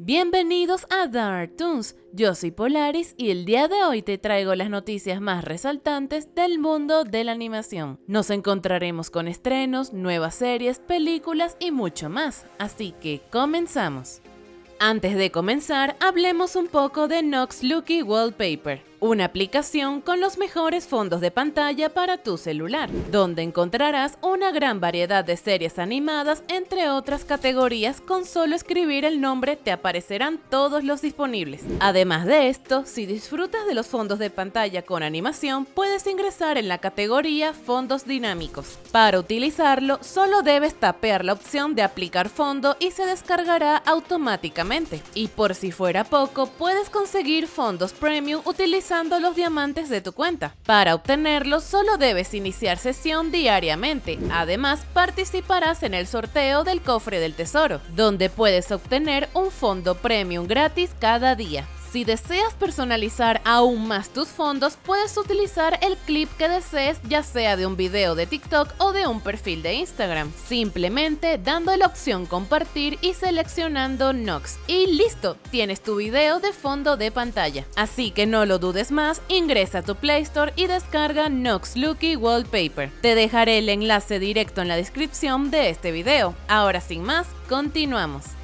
Bienvenidos a Dark Toons, yo soy Polaris y el día de hoy te traigo las noticias más resaltantes del mundo de la animación. Nos encontraremos con estrenos, nuevas series, películas y mucho más, así que comenzamos. Antes de comenzar, hablemos un poco de Nox Lucky Wallpaper una aplicación con los mejores fondos de pantalla para tu celular, donde encontrarás una gran variedad de series animadas entre otras categorías con solo escribir el nombre te aparecerán todos los disponibles. Además de esto, si disfrutas de los fondos de pantalla con animación, puedes ingresar en la categoría fondos dinámicos. Para utilizarlo, solo debes tapear la opción de aplicar fondo y se descargará automáticamente. Y por si fuera poco, puedes conseguir fondos premium utilizando los diamantes de tu cuenta. Para obtenerlos solo debes iniciar sesión diariamente. Además, participarás en el sorteo del cofre del tesoro, donde puedes obtener un fondo premium gratis cada día. Si deseas personalizar aún más tus fondos, puedes utilizar el clip que desees, ya sea de un video de TikTok o de un perfil de Instagram, simplemente dando la opción compartir y seleccionando Nox. Y listo, tienes tu video de fondo de pantalla. Así que no lo dudes más, ingresa a tu Play Store y descarga Nox Lucky Wallpaper. Te dejaré el enlace directo en la descripción de este video. Ahora sin más, continuamos.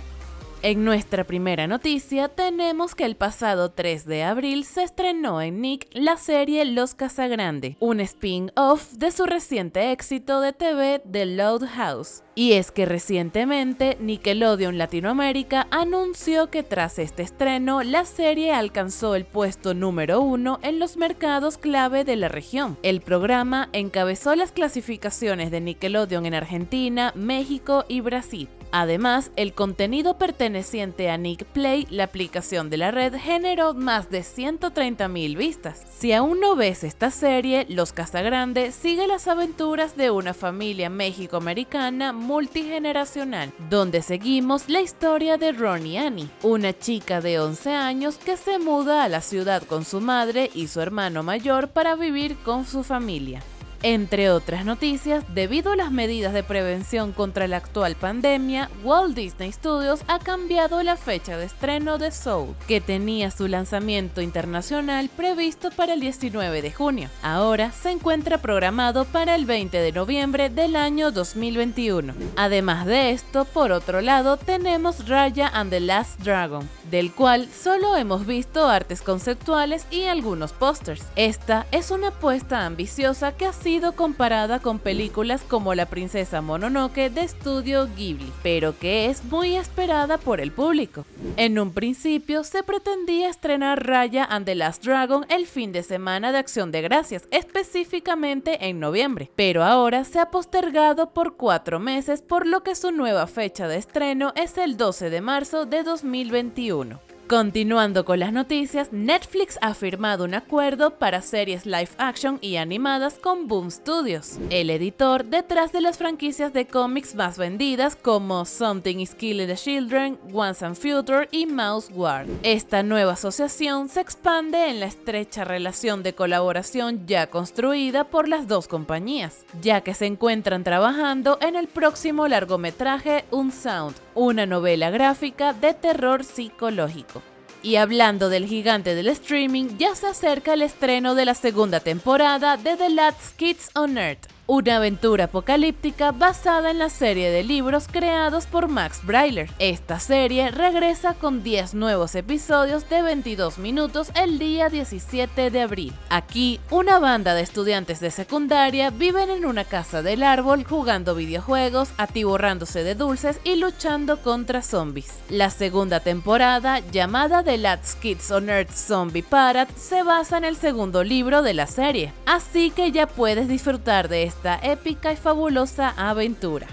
En nuestra primera noticia tenemos que el pasado 3 de abril se estrenó en Nick la serie Los Casagrande, un spin-off de su reciente éxito de TV The Loud House. Y es que recientemente Nickelodeon Latinoamérica anunció que tras este estreno la serie alcanzó el puesto número uno en los mercados clave de la región. El programa encabezó las clasificaciones de Nickelodeon en Argentina, México y Brasil. Además, el contenido perteneciente a Nick Play, la aplicación de la red, generó más de 130.000 vistas. Si aún no ves esta serie, Los Casagrande sigue las aventuras de una familia mexicoamericana multigeneracional, donde seguimos la historia de Ronnie Annie, una chica de 11 años que se muda a la ciudad con su madre y su hermano mayor para vivir con su familia. Entre otras noticias, debido a las medidas de prevención contra la actual pandemia, Walt Disney Studios ha cambiado la fecha de estreno de Soul, que tenía su lanzamiento internacional previsto para el 19 de junio. Ahora se encuentra programado para el 20 de noviembre del año 2021. Además de esto, por otro lado, tenemos Raya and the Last Dragon, del cual solo hemos visto artes conceptuales y algunos pósters. Esta es una apuesta ambiciosa que ha sido comparada con películas como La princesa Mononoke de estudio Ghibli, pero que es muy esperada por el público. En un principio se pretendía estrenar Raya and the Last Dragon el fin de semana de Acción de Gracias, específicamente en noviembre, pero ahora se ha postergado por cuatro meses por lo que su nueva fecha de estreno es el 12 de marzo de 2021. Continuando con las noticias, Netflix ha firmado un acuerdo para series live action y animadas con Boom Studios, el editor detrás de las franquicias de cómics más vendidas como Something is Killing the Children, Once and Future y Mouse Guard. Esta nueva asociación se expande en la estrecha relación de colaboración ya construida por las dos compañías, ya que se encuentran trabajando en el próximo largometraje Unsound, una novela gráfica de terror psicológico. Y hablando del gigante del streaming, ya se acerca el estreno de la segunda temporada de The Last Kids on Earth, una aventura apocalíptica basada en la serie de libros creados por Max Brailer. Esta serie regresa con 10 nuevos episodios de 22 minutos el día 17 de abril. Aquí, una banda de estudiantes de secundaria viven en una casa del árbol jugando videojuegos, atiborrándose de dulces y luchando contra zombies. La segunda temporada, llamada The Last Kids on Earth Zombie Parade, se basa en el segundo libro de la serie, así que ya puedes disfrutar de esta épica y fabulosa aventura.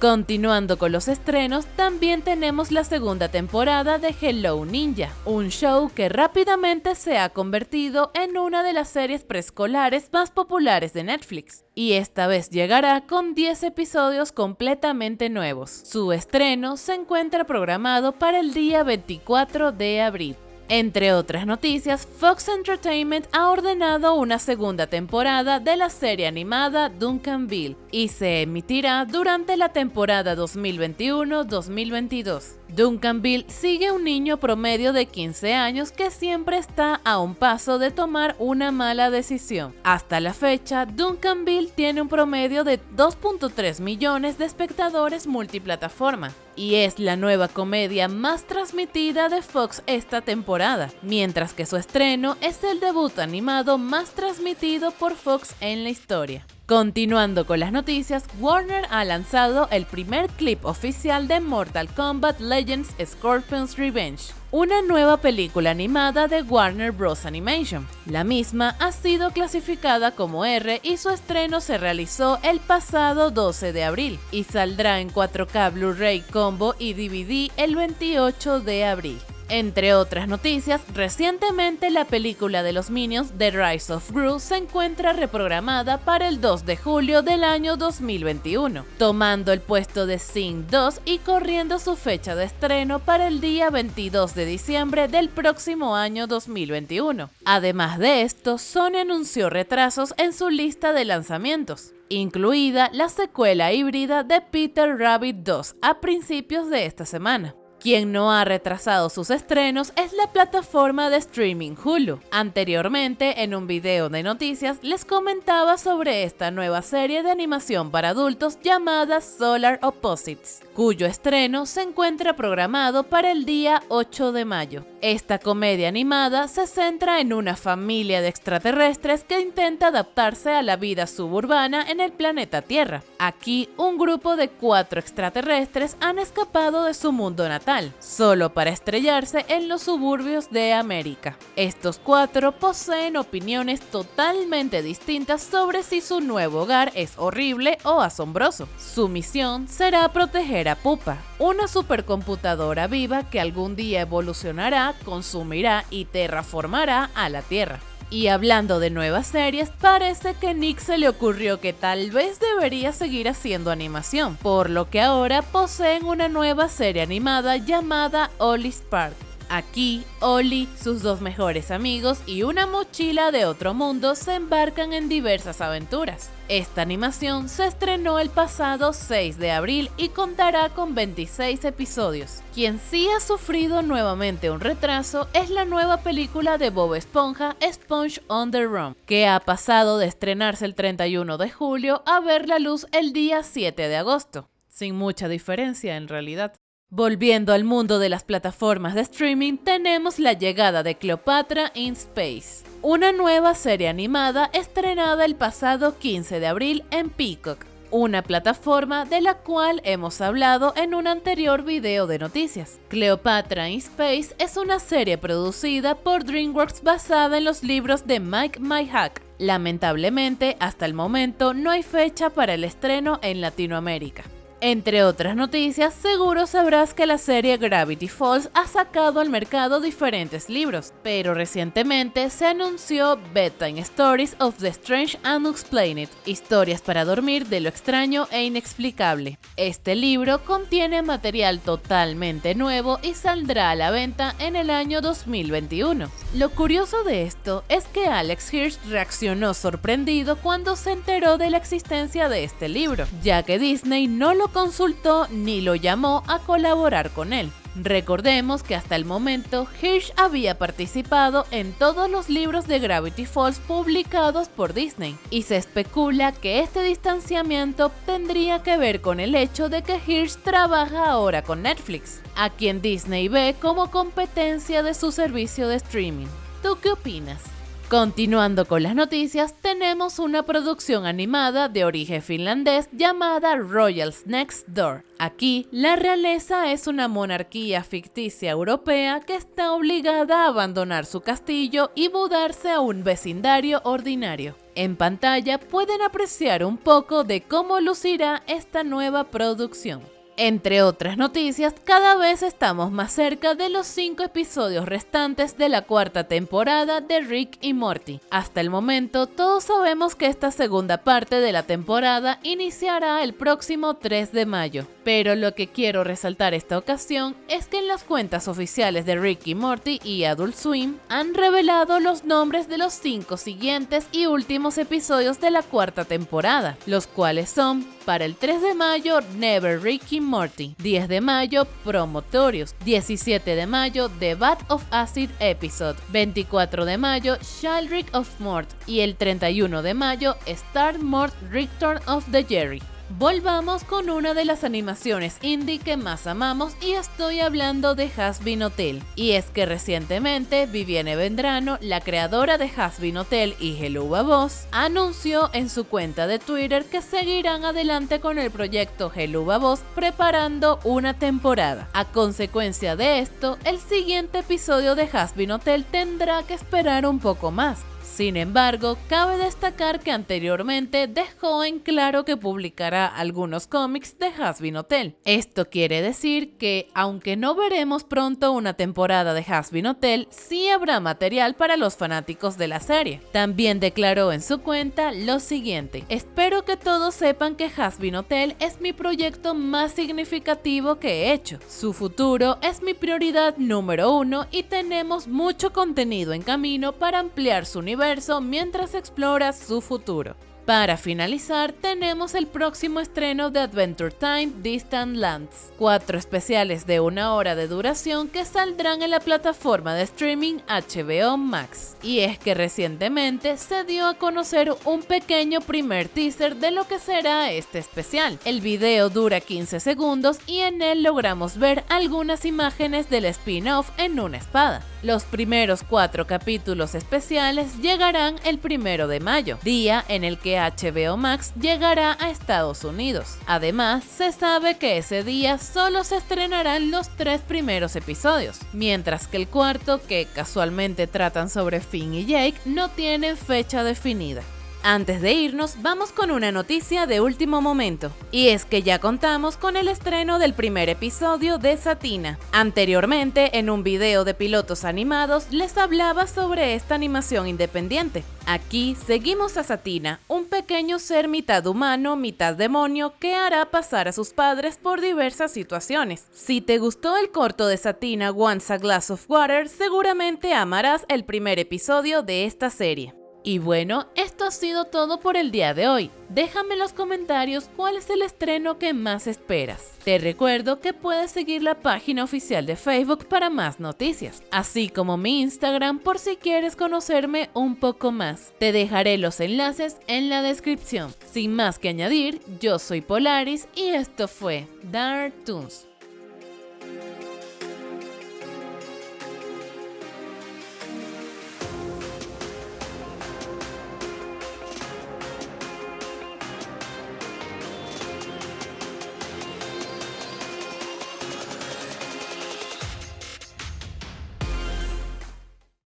Continuando con los estrenos, también tenemos la segunda temporada de Hello Ninja, un show que rápidamente se ha convertido en una de las series preescolares más populares de Netflix, y esta vez llegará con 10 episodios completamente nuevos. Su estreno se encuentra programado para el día 24 de abril. Entre otras noticias, Fox Entertainment ha ordenado una segunda temporada de la serie animada Duncanville y se emitirá durante la temporada 2021-2022. Duncanville sigue un niño promedio de 15 años que siempre está a un paso de tomar una mala decisión. Hasta la fecha, Duncanville tiene un promedio de 2.3 millones de espectadores multiplataforma y es la nueva comedia más transmitida de Fox esta temporada, mientras que su estreno es el debut animado más transmitido por Fox en la historia. Continuando con las noticias, Warner ha lanzado el primer clip oficial de Mortal Kombat Legends Scorpion's Revenge, una nueva película animada de Warner Bros. Animation. La misma ha sido clasificada como R y su estreno se realizó el pasado 12 de abril y saldrá en 4K Blu-ray Combo y DVD el 28 de abril. Entre otras noticias, recientemente la película de los Minions The Rise of Gru se encuentra reprogramada para el 2 de julio del año 2021, tomando el puesto de Sing 2 y corriendo su fecha de estreno para el día 22 de diciembre del próximo año 2021. Además de esto, Sony anunció retrasos en su lista de lanzamientos incluida la secuela híbrida de Peter Rabbit 2 a principios de esta semana. Quien no ha retrasado sus estrenos es la plataforma de streaming Hulu. Anteriormente, en un video de noticias, les comentaba sobre esta nueva serie de animación para adultos llamada Solar Opposites, cuyo estreno se encuentra programado para el día 8 de mayo. Esta comedia animada se centra en una familia de extraterrestres que intenta adaptarse a la vida suburbana en el planeta Tierra. Aquí, un grupo de cuatro extraterrestres han escapado de su mundo natal solo para estrellarse en los suburbios de América. Estos cuatro poseen opiniones totalmente distintas sobre si su nuevo hogar es horrible o asombroso. Su misión será proteger a Pupa, una supercomputadora viva que algún día evolucionará, consumirá y terraformará a la Tierra. Y hablando de nuevas series, parece que Nick se le ocurrió que tal vez debería seguir haciendo animación, por lo que ahora poseen una nueva serie animada llamada Ollie's Park. Aquí, Ollie, sus dos mejores amigos y una mochila de otro mundo se embarcan en diversas aventuras. Esta animación se estrenó el pasado 6 de abril y contará con 26 episodios. Quien sí ha sufrido nuevamente un retraso es la nueva película de Bob Esponja, Sponge on the Run, que ha pasado de estrenarse el 31 de julio a ver la luz el día 7 de agosto. Sin mucha diferencia en realidad. Volviendo al mundo de las plataformas de streaming, tenemos la llegada de Cleopatra in Space, una nueva serie animada estrenada el pasado 15 de abril en Peacock, una plataforma de la cual hemos hablado en un anterior video de noticias. Cleopatra in Space es una serie producida por DreamWorks basada en los libros de Mike Myhack. Lamentablemente, hasta el momento no hay fecha para el estreno en Latinoamérica. Entre otras noticias, seguro sabrás que la serie Gravity Falls ha sacado al mercado diferentes libros, pero recientemente se anunció Bedtime Stories of the Strange and Unexplained, historias para dormir de lo extraño e inexplicable. Este libro contiene material totalmente nuevo y saldrá a la venta en el año 2021. Lo curioso de esto es que Alex Hirsch reaccionó sorprendido cuando se enteró de la existencia de este libro, ya que Disney no lo consultó ni lo llamó a colaborar con él. Recordemos que hasta el momento Hirsch había participado en todos los libros de Gravity Falls publicados por Disney y se especula que este distanciamiento tendría que ver con el hecho de que Hirsch trabaja ahora con Netflix, a quien Disney ve como competencia de su servicio de streaming. ¿Tú qué opinas? Continuando con las noticias, tenemos una producción animada de origen finlandés llamada Royals Next Door. Aquí, la realeza es una monarquía ficticia europea que está obligada a abandonar su castillo y mudarse a un vecindario ordinario. En pantalla pueden apreciar un poco de cómo lucirá esta nueva producción. Entre otras noticias, cada vez estamos más cerca de los 5 episodios restantes de la cuarta temporada de Rick y Morty. Hasta el momento, todos sabemos que esta segunda parte de la temporada iniciará el próximo 3 de mayo. Pero lo que quiero resaltar esta ocasión es que en las cuentas oficiales de Rick y Morty y Adult Swim han revelado los nombres de los 5 siguientes y últimos episodios de la cuarta temporada, los cuales son para el 3 de mayo Never Ricky Morty, 10 de mayo Promotorious, 17 de mayo The Bat of Acid Episode, 24 de mayo Shaldrick of Mort. y el 31 de mayo Star Mort Return of the Jerry. Volvamos con una de las animaciones indie que más amamos y estoy hablando de Hasbin Hotel. Y es que recientemente Vivienne Vendrano, la creadora de Hasbin Hotel y Hello Babos, anunció en su cuenta de Twitter que seguirán adelante con el proyecto Hello Babos preparando una temporada. A consecuencia de esto, el siguiente episodio de Hasbin Hotel tendrá que esperar un poco más, sin embargo, cabe destacar que anteriormente dejó en claro que publicará algunos cómics de Hasbin Hotel. Esto quiere decir que, aunque no veremos pronto una temporada de Hasbin Hotel, sí habrá material para los fanáticos de la serie. También declaró en su cuenta lo siguiente, espero que todos sepan que Hasbin Hotel es mi proyecto más significativo que he hecho. Su futuro es mi prioridad número uno y tenemos mucho contenido en camino para ampliar su mientras explora su futuro. Para finalizar, tenemos el próximo estreno de Adventure Time Distant Lands, cuatro especiales de una hora de duración que saldrán en la plataforma de streaming HBO Max. Y es que recientemente se dio a conocer un pequeño primer teaser de lo que será este especial. El video dura 15 segundos y en él logramos ver algunas imágenes del spin-off en una espada. Los primeros cuatro capítulos especiales llegarán el primero de mayo, día en el que HBO Max llegará a Estados Unidos. Además, se sabe que ese día solo se estrenarán los tres primeros episodios, mientras que el cuarto, que casualmente tratan sobre Finn y Jake, no tiene fecha definida. Antes de irnos, vamos con una noticia de último momento, y es que ya contamos con el estreno del primer episodio de Satina. Anteriormente, en un video de pilotos animados, les hablaba sobre esta animación independiente. Aquí seguimos a Satina, un pequeño ser mitad humano, mitad demonio, que hará pasar a sus padres por diversas situaciones. Si te gustó el corto de Satina Once a Glass of Water, seguramente amarás el primer episodio de esta serie. Y bueno, esto ha sido todo por el día de hoy. Déjame en los comentarios cuál es el estreno que más esperas. Te recuerdo que puedes seguir la página oficial de Facebook para más noticias, así como mi Instagram por si quieres conocerme un poco más. Te dejaré los enlaces en la descripción. Sin más que añadir, yo soy Polaris y esto fue Dark Toons.